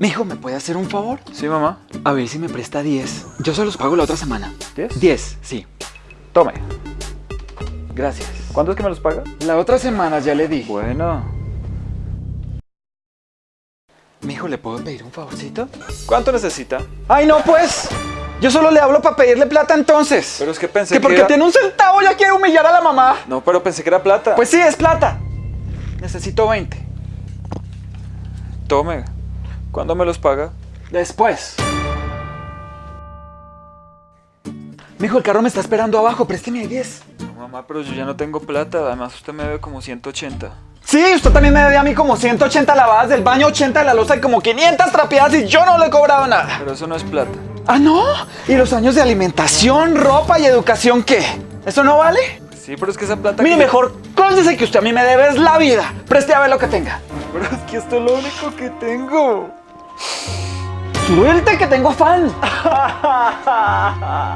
Mijo, ¿me puede hacer un favor? Sí, mamá. A ver si me presta 10. Yo se los pago la otra semana. ¿10? 10, sí. Tome. Gracias. ¿Cuándo es que me los paga? La otra semana ya le di. Bueno. Mijo, ¿le puedo pedir un favorcito? ¿Cuánto necesita? ¡Ay, no, pues! Yo solo le hablo para pedirle plata entonces. Pero es que pensé que que porque era- tiene un centavo ya quiere humillar a la mamá. No, pero pensé que era plata. Pues sí, es plata. Necesito 20. Tome. ¿Cuándo me los paga? Después. Mijo, el carro me está esperando abajo. Présteme ahí 10. No, mamá, pero yo ya no tengo plata. Además, usted me debe como 180. Sí, usted también me debe a mí como 180 lavadas del baño, 80 de la losa y como 500 trapeadas y yo no le he cobrado nada. Pero eso no es plata. ¿Ah, no? ¿Y los años de alimentación, ropa y educación qué? ¿Eso no vale? Sí, pero es que esa plata... Mire, que- mejor cónsese que usted a mí me debe es la vida. Preste a ver lo que tenga. Pero es que esto es lo único que tengo. Suelte que tengo fan.